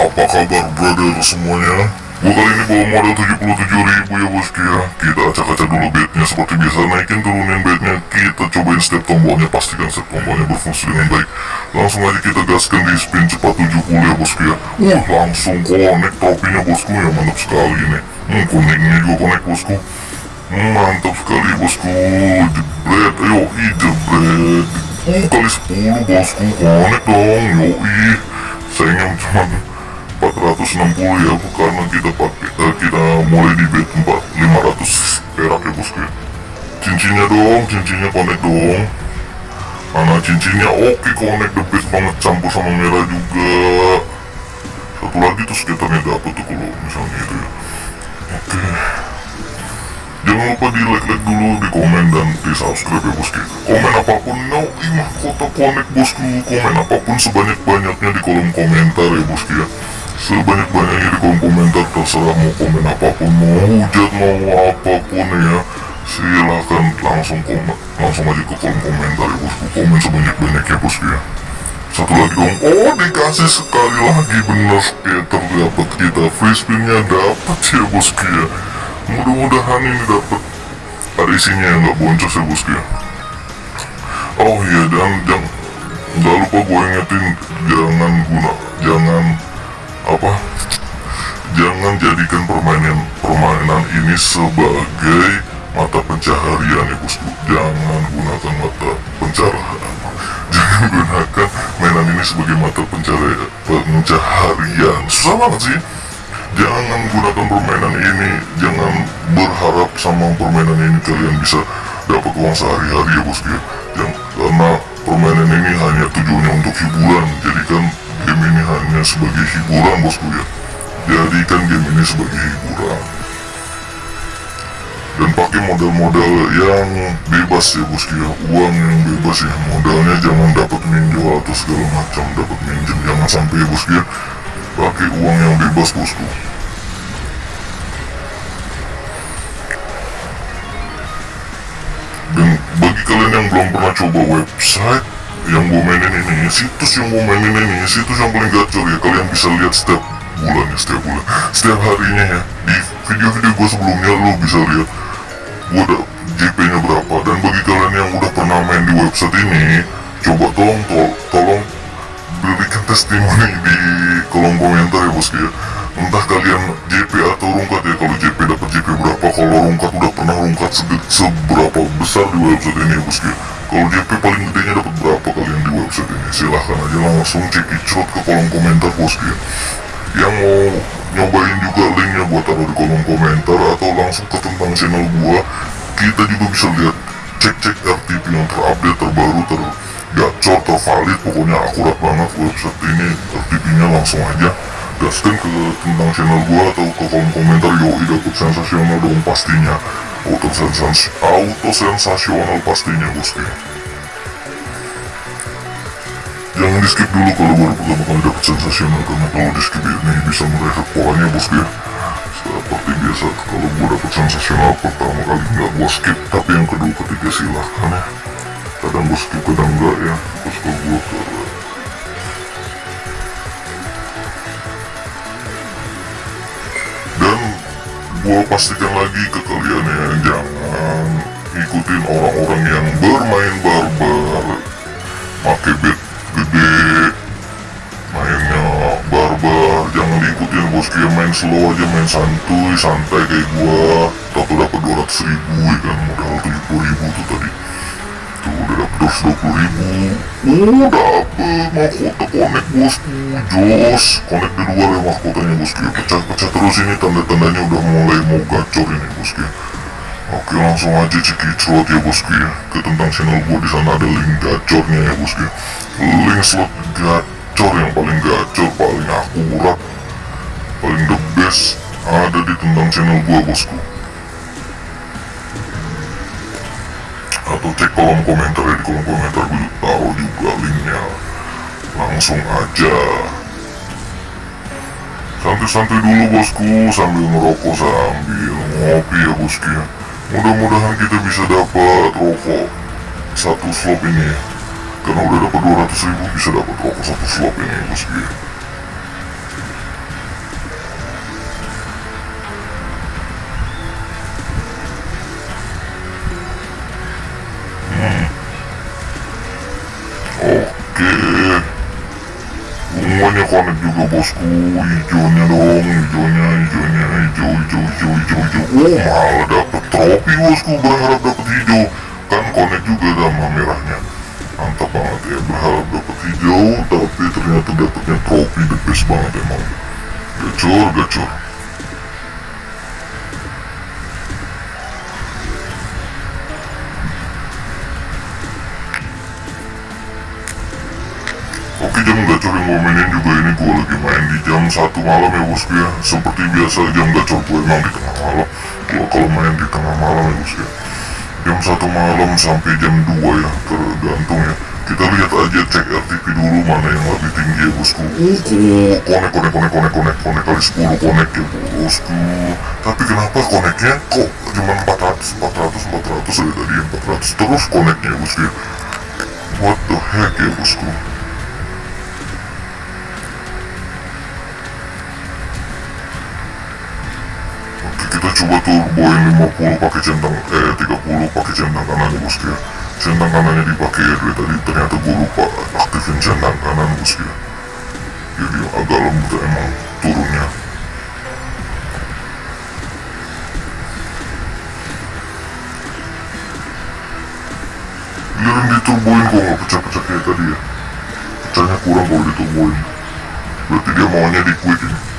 Apa kabar brother semuanya? Gue kali ini bawa modal 77 ribu ya bosku ya. Kita acak-acak dulu bednya seperti biasa. Naikin turunin bednya. Kita cobain step tombolnya Pastikan step tombolnya berfungsi dengan baik. Langsung aja kita gaskan di spin cepat 70 ya bosku ya. Uh langsung connect tropinya bosku ya. Mantap sekali nih Hmm kuningnya juga connect bosku. Hmm, Mantap sekali bosku. Jebret. Ayo i jebret. Uh kali 10 bosku. Connect dong Yoi Sayangnya cuma 460 ya karena kita pakai uh, kita mulai di bet 4 500 perak ya bosku ya cincinnya dong cincinnya connect dong mana cincinnya oke connect the best banget campur sama merah juga satu lagi tuh skaternya dapet tuh kalau misalnya itu ya oke jangan lupa di like like dulu di komen dan di subscribe ya bosku komen apa pun no imah kota connect bosku komen apa pun sebanyak banyaknya di kolom komentar ya bosku ya sebanyak-banyaknya di kolom komentar terserah mau komen apa pun mau hujat mau apa pun ya. Silahkan langsung komen langsung aja ke kolom komentar ya bosku komen sebanyak-banyaknya bosku ya. Satu lagi dong. Oh dikasih sekali lagi bener skater dapat kita free spinnya dapat ya bosku ya. Mudah-mudahan ini dapat. Ada isinya yang nggak boncos ya bosku ya. Oh iya dan jangan lupa gue ingetin jangan guna jangan apa? Jangan jadikan permainan permainan ini sebagai mata pencaharian ya bosku. Jangan gunakan mata pencaharian jangan gunakan mainan ini sebagai mata pencaharian pencaharian. Susah banget sih. Jangan gunakan permainan ini. Jangan berharap sama permainan ini kalian bisa dapat uang sehari-hari ya bosku ya. Karena permainan ini hanya tujuannya untuk hiburan. Jadikan game ini hanya sebagai hiburan bosku ya. Jadikan game ini sebagai hiburan. Dan pakai modal-modal yang bebas ya bosku ya. Uang yang bebas ya. Modalnya jangan dapat minjol atau segala macam. Dapat minjem jangan sampai ya bosku ya. Pakai uang yang bebas bosku. Dan bagi kalian yang belum pernah coba website yang gue mainin ini situs yang gue mainin ini situs yang paling gacor ya kalian bisa lihat setiap bulan ya setiap bulan setiap harinya ya di video-video gue sebelumnya lo bisa lihat gue ada JP nya berapa dan bagi kalian yang udah pernah main di website ini coba tolong tol tolong berikan testimoni di kolom komentar ya bosku ya entah kalian JP atau rungkat ya kalau JP dapat JP berapa kalau rungkat udah pernah rungkat se seberapa besar di website ini ya bosku ya kalau JP paling gedenya ini silahkan aja langsung cek icrot ke kolom komentar bosku ya yang mau nyobain juga linknya gua taruh di kolom komentar atau langsung ke tentang channel gua kita juga bisa lihat cek-cek RTP yang terupdate terbaru ter gacor tervalid pokoknya akurat banget website ini RTP nya langsung aja gaskan ke tentang channel gua atau ke kolom komentar yoi dapet sensasional dong pastinya. Auto auto sensasional pastinya bosku jangan di skip dulu kalau baru pertama kali dapet sensasional karena kalau di skip ini bisa mereset polanya bosku ya seperti biasa kalau gua dapet sensasional pertama kali nggak gua skip. Tapi yang kedua ketiga silahkan ya. Kadang gua skip kadang enggak ya. Terus kalau gua ke dan gua pastikan lagi ke kalian ya. Jangan ikutin orang-orang yang bermain barbar slow aja main santuy santai kayak gua. Tapi dapat 200 ribu ya kan? Modal 70 ribu tuh tadi. Tuh udah dapet 220 ribu. Oh dapet mahkota connect bosku jos connect di luar ya mahkotanya bosku pecah-pecah terus ini tanda-tandanya udah mulai mau gacor ini bosku Oke langsung aja cek slot ya bosku ya. Ke tentang channel gue di sana ada link gacornya ya bosku link slot gacor yang paling gacor paling akurat paling the best ada di tentang channel gue bosku. Atau cek kolom komentar ya di kolom komentar gue taruh juga linknya. Langsung aja. Santai-santai dulu bosku sambil ngerokok sambil ngopi ya bosku ya. Mudah-mudahan kita bisa dapat rokok satu slop ini ya. Karena udah dapat 200 ribu bisa dapat rokok satu slop ini bosku ya Connect juga bosku Hijaunya dong Hijaunya Hijaunya Hijau Hijau Hijau Hijau Hijau Oh malah dapet trofi bosku Berharap dapet hijau Kan connect juga sama merahnya Mantap banget ya Berharap dapet hijau Tapi ternyata dapetnya trofi The best banget emang Gacor gacor gacor yang gue mainin juga ini gue lagi main di jam 1 malam ya bosku ya. Seperti biasa jam gacor gue emang di tengah malam. Gue kalau main di tengah malam ya bosku ya. Jam 1 malam sampai jam 2 ya tergantung ya. Kita lihat aja cek RTP dulu mana yang lebih tinggi ya bosku. Uh konek konek konek konek konek konek kali 10 konek ya bosku. Tapi kenapa koneknya kok cuma 400 400 400 dari tadi 400 terus koneknya ya bosku ya. What the heck ya bosku coba turboin 50 pakai centang eh 30 pakai centang kanan bosku ya centang kanannya dipakai ya dari tadi ternyata gue lupa aktifin centang kanan bosku ya jadi agak lembut emang turunnya giliran diturboin kok nggak pecah-pecah kayak tadi ya pecahnya kurang kalau diturboin berarti dia maunya di quick ini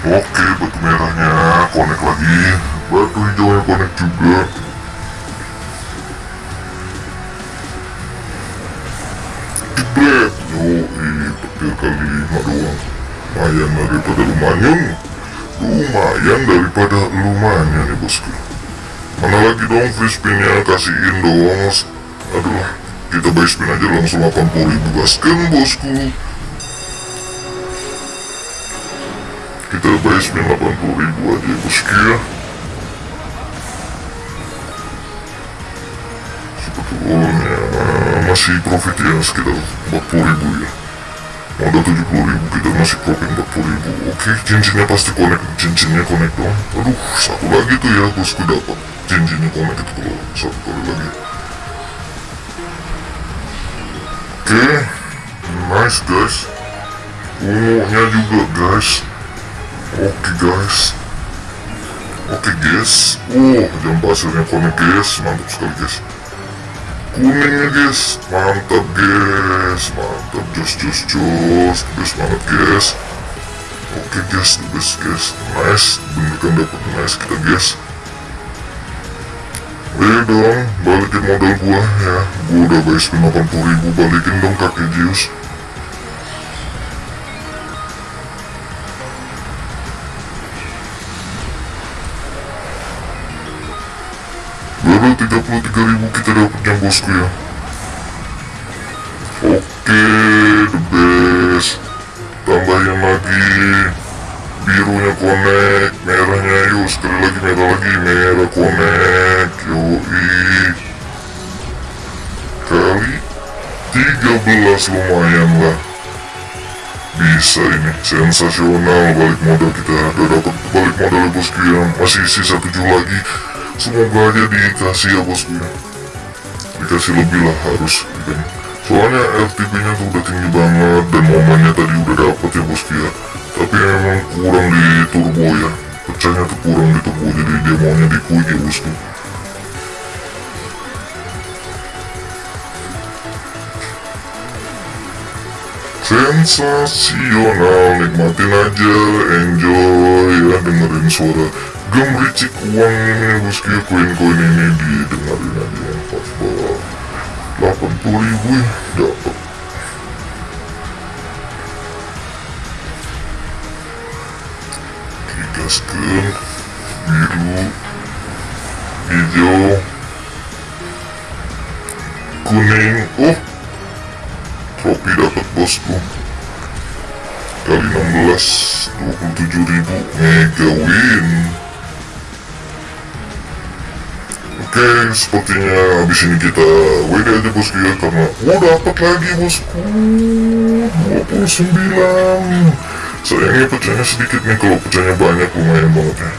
Oke, batu merahnya connect lagi. Batu hijaunya connect juga. Jebret. Yoi, petir kali lima doang. Lumayan daripada lumayan. Lumayan daripada lumayan ya bosku. Mana lagi dong free spinnya kasihin dong. Aduh, kita buy spin aja langsung 80 ribu gaskan bosku. Kita buy spin 80 ribu aja bosku ya sebetulnya masih profit ya sekitar 40 ribu ya. Modal 70 ribu kita masih profit 40 ribu. Oke cincinnya pasti connect cincinnya connect dong. Aduh satu lagi tuh ya bosku dapat. Cincinnya connect itu kalau satu kali lagi. Oke nice guys. Ungunya juga guys Oke guys. Oke guys Oh jam pasirnya konek guys Mantap sekali guys. Kuningnya guys. Mantap guys. Mantap jos jos jos Best banget guys. Oke guys. The best guys. Nice. Bener kan dapet nice kita guys. Eh dong Balikin modal gua ya. Gua udah bayar 80 ribu Balikin dong kakek Zeus Baru 33 ribu kita dapatnya bosku ya. Oke the best. Tambahin lagi. Birunya connect Merahnya yuk. Sekali lagi merah lagi Merah connect Yoi. Kali 13 lumayan lah. Bisa ini sensasional balik modal kita. Udah dapat balik modal bosku ya masih sisa 7 lagi semoga aja dikasih ya bosku ya dikasih lebih lah harus. Kan soalnya RTP nya tuh udah tinggi banget dan momennya tadi udah dapet ya bosku ya tapi emang kurang di turbo ya. Pecahnya tuh kurang di turbo jadi dia maunya di quick ya bosku sensasional nikmatin aja enjoy ya dengerin suara gemericik uang ini bosku ya koin-koin ini didengarin aja yang pas banget 80 ribu dapet. Digaskan biru hijau kuning. Oh trofi dapat bosku. Kali 16 27 ribu mega win oke sepertinya habis ini kita WD aja bosku ya karena oh dapat lagi bosku 29 sayangnya pecahnya sedikit nih kalau pecahnya banyak lumayan banget ya.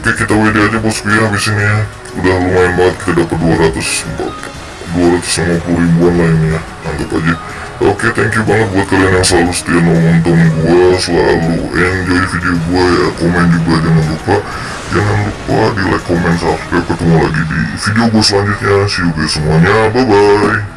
Oke kita WD aja bosku ya habis ini ya. Udah lumayan banget kita dapat 200 250 ribuan lah ini ya Mantap aja. Oke thank you banget buat kalian yang selalu setia nonton gue Selalu enjoy video gue ya. Komen juga jangan lupa. Jangan lupa di like, comment, subscribe Ketemu lagi di video gue selanjutnya. See you guys semuanya. Bye bye